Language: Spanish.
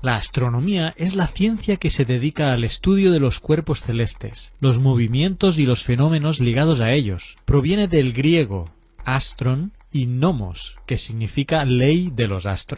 La astronomía es la ciencia que se dedica al estudio de los cuerpos celestes, los movimientos y los fenómenos ligados a ellos. Proviene del griego astron y nomos, que significa ley de los astros.